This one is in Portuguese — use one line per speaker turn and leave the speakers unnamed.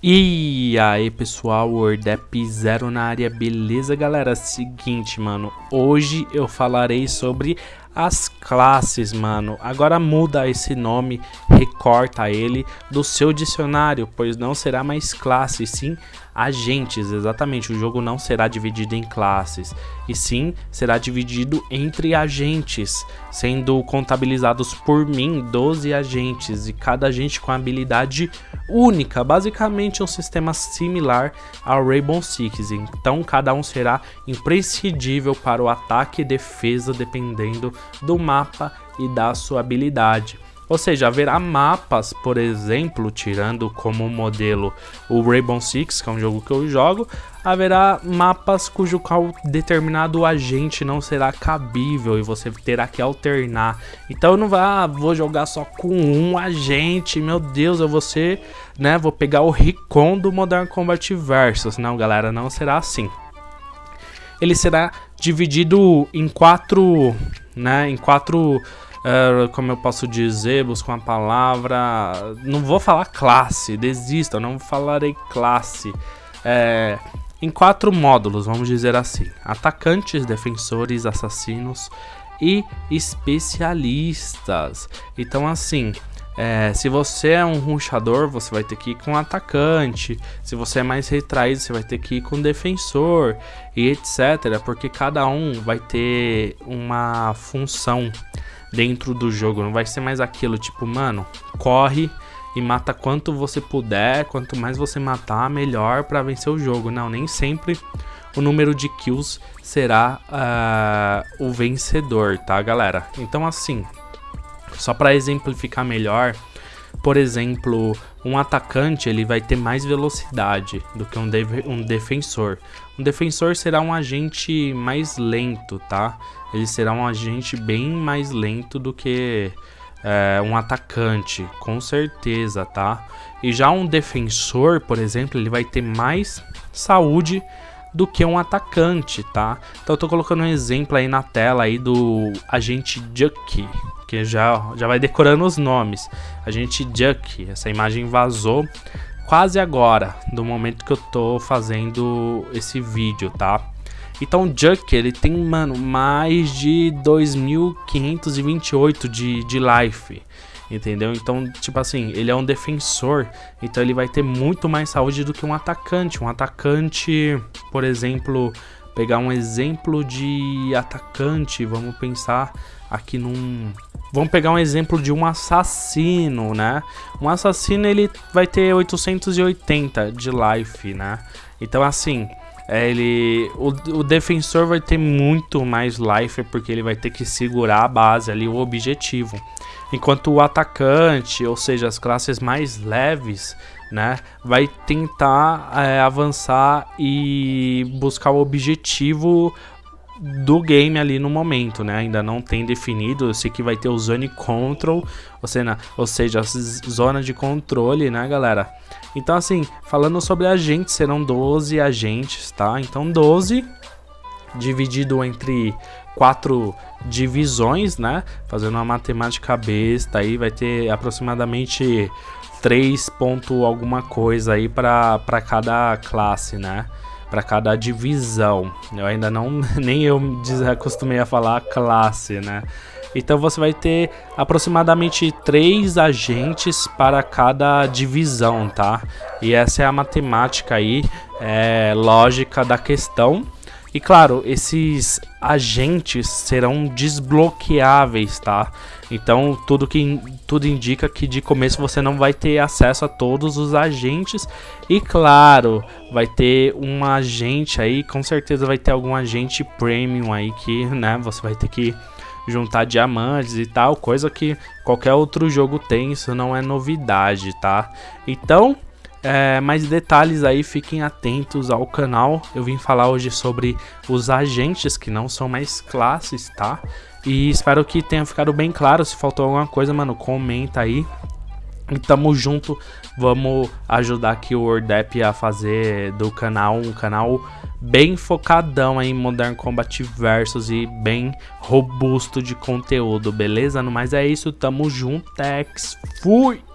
E aí pessoal, Wordep Zero na área, beleza galera? Seguinte mano, hoje eu falarei sobre as classes mano, agora muda esse nome, recorta ele do seu dicionário, pois não será mais classe, sim agentes, exatamente, o jogo não será dividido em classes, e sim será dividido entre agentes, sendo contabilizados por mim 12 agentes, e cada agente com habilidade única, basicamente um sistema similar ao Rainbow Six, então cada um será imprescindível para o ataque e defesa dependendo do mapa e da sua habilidade. Ou seja, haverá mapas, por exemplo, tirando como modelo o Rainbow Six, que é um jogo que eu jogo, haverá mapas cujo qual determinado agente não será cabível e você terá que alternar. Então eu não vou, ah, vou jogar só com um agente, meu Deus, eu vou ser, né, vou pegar o Recon do Modern Combat Versus. Não, galera, não será assim. Ele será dividido em quatro, né, em quatro uh, como eu posso dizer, buscar uma palavra. Não vou falar classe, desista, não falarei classe. É, em quatro módulos, vamos dizer assim: atacantes, defensores, assassinos e especialistas. Então, assim. É, se você é um ruxador, você vai ter que ir com atacante. Se você é mais retraído, você vai ter que ir com defensor e etc. Porque cada um vai ter uma função dentro do jogo. Não vai ser mais aquilo tipo, mano, corre e mata quanto você puder. Quanto mais você matar, melhor para vencer o jogo. Não, nem sempre o número de kills será uh, o vencedor, tá, galera? Então, assim, só para exemplificar melhor, por exemplo, um atacante ele vai ter mais velocidade do que um, de um defensor. Um defensor será um agente mais lento, tá? Ele será um agente bem mais lento do que é, um atacante, com certeza, tá? E já um defensor, por exemplo, ele vai ter mais saúde do que um atacante, tá? Então eu tô colocando um exemplo aí na tela aí do agente Jucky, que já, já vai decorando os nomes. Agente Jucky, essa imagem vazou quase agora, do momento que eu tô fazendo esse vídeo, tá? Então o Juck, ele tem, mano, mais de 2.528 de, de life, entendeu? Então, tipo assim, ele é um defensor, então ele vai ter muito mais saúde do que um atacante. Um atacante, por exemplo, pegar um exemplo de atacante, vamos pensar aqui num Vamos pegar um exemplo de um assassino, né? Um assassino ele vai ter 880 de life, né? Então assim, ele o, o, defensor vai ter muito mais life porque ele vai ter que segurar a base ali, o objetivo. Enquanto o atacante, ou seja, as classes mais leves, né, vai tentar é, avançar e buscar o objetivo do game ali no momento, né? Ainda não tem definido. Eu sei que vai ter o Zone Control, ou seja, ou seja, as zonas de controle, né, galera? Então, assim, falando sobre agentes, serão 12 agentes, tá? Então, 12 dividido entre quatro divisões, né? Fazendo uma matemática besta aí, vai ter aproximadamente 3 ponto alguma coisa aí para cada classe, né? Para cada divisão. Eu ainda não, nem eu acostumei a falar classe, né? Então você vai ter aproximadamente três agentes para cada divisão, tá? E essa é a matemática aí, é, lógica da questão. E claro, esses agentes serão desbloqueáveis, tá? Então tudo que tudo indica que de começo você não vai ter acesso a todos os agentes e claro, vai ter um agente aí, com certeza vai ter algum agente premium aí que, né, você vai ter que juntar diamantes e tal, coisa que qualquer outro jogo tem, isso não é novidade, tá? Então, é, mais detalhes aí, fiquem atentos ao canal. Eu vim falar hoje sobre os agentes que não são mais classes, tá? E espero que tenha ficado bem claro. Se faltou alguma coisa, mano, comenta aí. E tamo junto, vamos ajudar aqui o Wordap a fazer do canal um canal bem focadão em Modern Combat Versus e bem robusto de conteúdo, beleza? No mais é isso, tamo junto, Tex, fui!